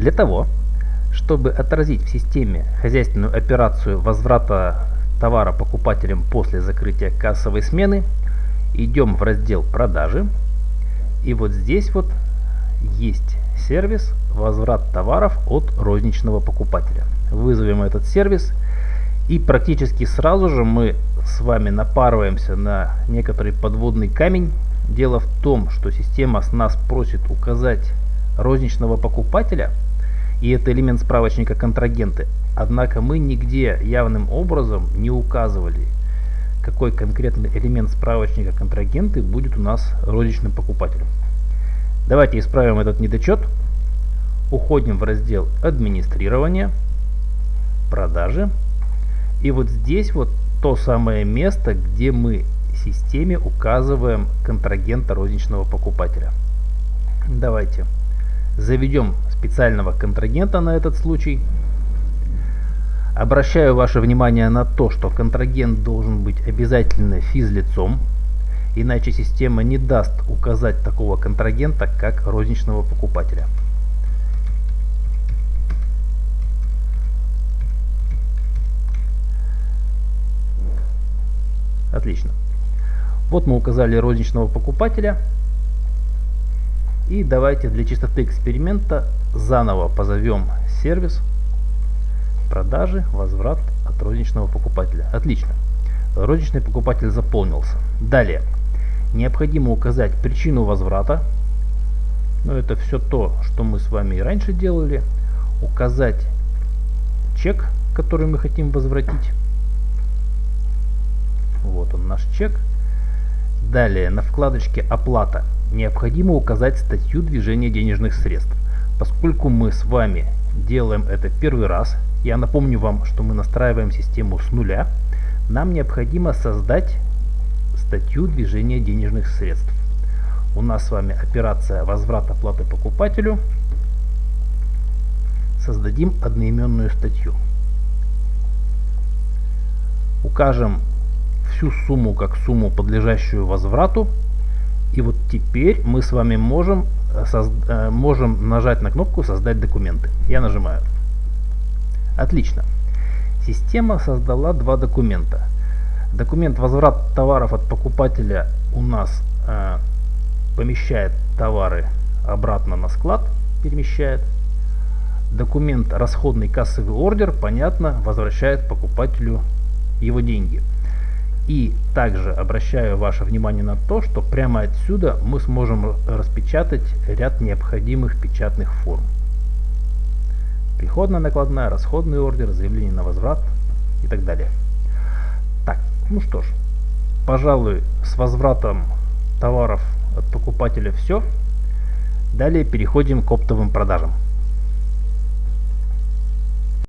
Для того, чтобы отразить в системе хозяйственную операцию возврата товара покупателям после закрытия кассовой смены, идем в раздел «Продажи». И вот здесь вот есть сервис «Возврат товаров от розничного покупателя». Вызовем этот сервис и практически сразу же мы с вами напарываемся на некоторый подводный камень. Дело в том, что система с нас просит указать розничного покупателя, и это элемент справочника контрагенты. Однако мы нигде явным образом не указывали, какой конкретный элемент справочника контрагенты будет у нас розничным покупателем. Давайте исправим этот недочет. Уходим в раздел администрирование, продажи. И вот здесь вот то самое место, где мы системе указываем контрагента розничного покупателя. Давайте заведем специального контрагента на этот случай. Обращаю ваше внимание на то, что контрагент должен быть обязательно физлицом, иначе система не даст указать такого контрагента как розничного покупателя. Отлично. Вот мы указали розничного покупателя. И давайте для чистоты эксперимента заново позовем сервис продажи, возврат от розничного покупателя. Отлично. Розничный покупатель заполнился. Далее. Необходимо указать причину возврата. Но это все то, что мы с вами и раньше делали. Указать чек, который мы хотим возвратить. Вот он наш чек. Далее на вкладочке «Оплата» необходимо указать статью движения денежных средств. Поскольку мы с вами делаем это первый раз, я напомню вам, что мы настраиваем систему с нуля, нам необходимо создать статью движения денежных средств. У нас с вами операция возврат оплаты покупателю. Создадим одноименную статью. Укажем всю сумму как сумму, подлежащую возврату. И вот теперь мы с вами можем, э, э, можем нажать на кнопку «Создать документы». Я нажимаю. Отлично. Система создала два документа. Документ возврат товаров от покупателя у нас э, помещает товары обратно на склад, перемещает. Документ расходный кассовый ордер, понятно, возвращает покупателю его деньги. И также обращаю ваше внимание на то, что прямо отсюда мы сможем распечатать ряд необходимых печатных форм. Приходная накладная, расходный ордер, заявление на возврат и так далее. Так, ну что ж, пожалуй, с возвратом товаров от покупателя все. Далее переходим к оптовым продажам.